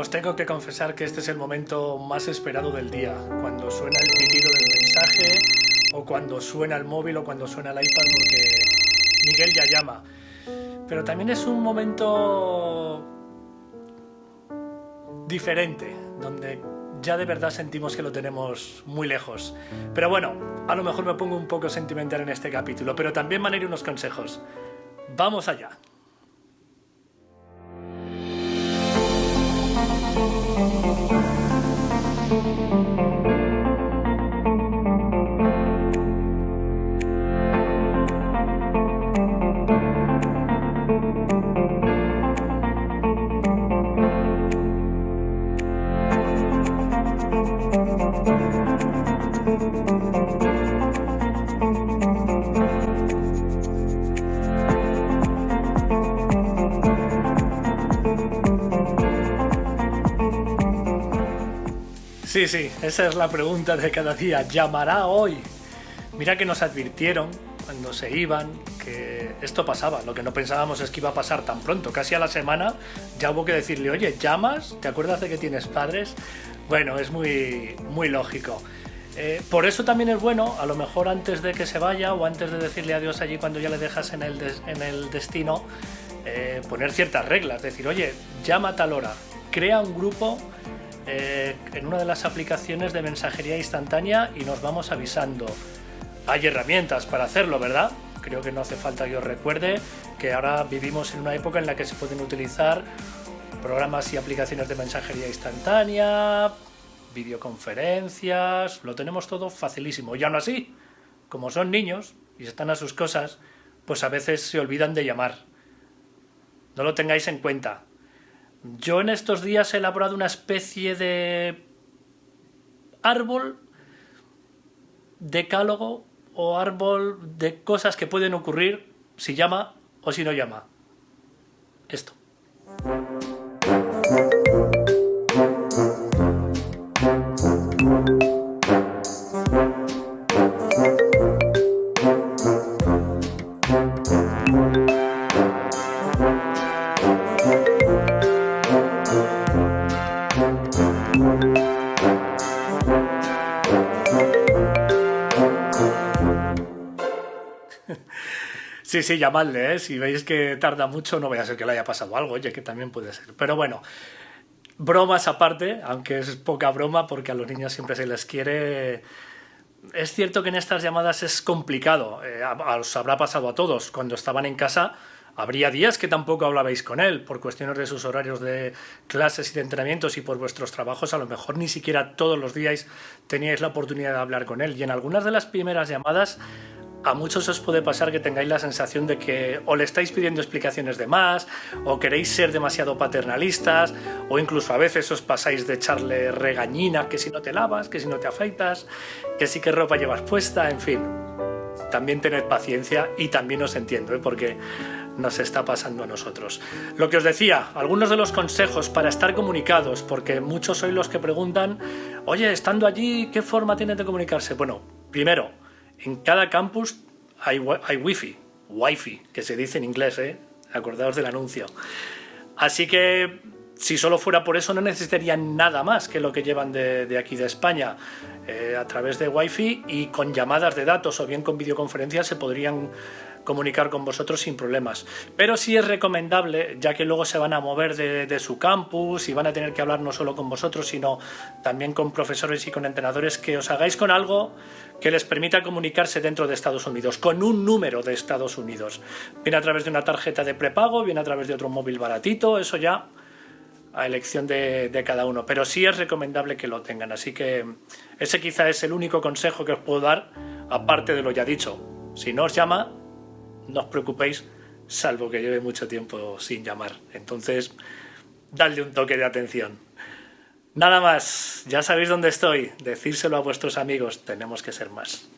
Os tengo que confesar que este es el momento más esperado del día, cuando suena el pitido del mensaje, o cuando suena el móvil, o cuando suena el iPad, porque Miguel ya llama. Pero también es un momento diferente, donde ya de verdad sentimos que lo tenemos muy lejos. Pero bueno, a lo mejor me pongo un poco sentimental en este capítulo, pero también van a ir unos consejos. ¡Vamos allá! Sí, sí, esa es la pregunta de cada día. ¿Llamará hoy? Mira que nos advirtieron cuando se iban que esto pasaba. Lo que no pensábamos es que iba a pasar tan pronto. Casi a la semana ya hubo que decirle, oye, ¿llamas? ¿Te acuerdas de que tienes padres? Bueno, es muy, muy lógico. Eh, por eso también es bueno, a lo mejor antes de que se vaya o antes de decirle adiós allí cuando ya le dejas en el, en el destino, eh, poner ciertas reglas. Decir, oye, llama a tal hora, crea un grupo eh, en una de las aplicaciones de mensajería instantánea y nos vamos avisando. Hay herramientas para hacerlo, ¿verdad? Creo que no hace falta que os recuerde que ahora vivimos en una época en la que se pueden utilizar programas y aplicaciones de mensajería instantánea, videoconferencias, lo tenemos todo facilísimo. Y aún así, como son niños y están a sus cosas, pues a veces se olvidan de llamar. No lo tengáis en cuenta. Yo en estos días he elaborado una especie de árbol decálogo o árbol de cosas que pueden ocurrir si llama o si no llama. Esto. Sí, sí, llamadle, ¿eh? Si veis que tarda mucho, no vaya a ser que le haya pasado algo, oye, que también puede ser. Pero bueno, bromas aparte, aunque es poca broma, porque a los niños siempre se les quiere... Es cierto que en estas llamadas es complicado, eh, os habrá pasado a todos, cuando estaban en casa habría días que tampoco hablabais con él, por cuestiones de sus horarios de clases y de entrenamientos y por vuestros trabajos, a lo mejor ni siquiera todos los días teníais la oportunidad de hablar con él. Y en algunas de las primeras llamadas a muchos os puede pasar que tengáis la sensación de que o le estáis pidiendo explicaciones de más, o queréis ser demasiado paternalistas, o incluso a veces os pasáis de echarle regañina, que si no te lavas, que si no te afeitas, que sí que ropa llevas puesta, en fin. También tened paciencia y también os entiendo, ¿eh? porque nos está pasando a nosotros. Lo que os decía, algunos de los consejos para estar comunicados, porque muchos sois los que preguntan, oye, estando allí, ¿qué forma tienen de comunicarse? Bueno, primero, en cada campus hay, hay wifi, wifi, que se dice en inglés, ¿eh? acordaos del anuncio. Así que si solo fuera por eso no necesitarían nada más que lo que llevan de, aquí de España. Eh, a través de wifi y con llamadas de datos o bien con videoconferencias se podrían comunicar con vosotros sin problemas. Pero sí es recomendable, ya que luego se van a mover de, su campus y van a tener que hablar no solo con vosotros, sino también con profesores y con entrenadores, que os hagáis con algo que les permita comunicarse dentro de Estados Unidos, con un número de Estados Unidos. Bien a través de una tarjeta de prepago, bien a través de otro móvil baratito, eso ya a elección de, de, cada uno, pero sí es recomendable que lo tengan, así que ese quizá es el único consejo que os puedo dar, aparte de lo ya dicho. Si no os llama, no os preocupéis, salvo que lleve mucho tiempo sin llamar. Entonces, dadle un toque de atención. Nada más, ya sabéis dónde estoy, decírselo a vuestros amigos, tenemos que ser más.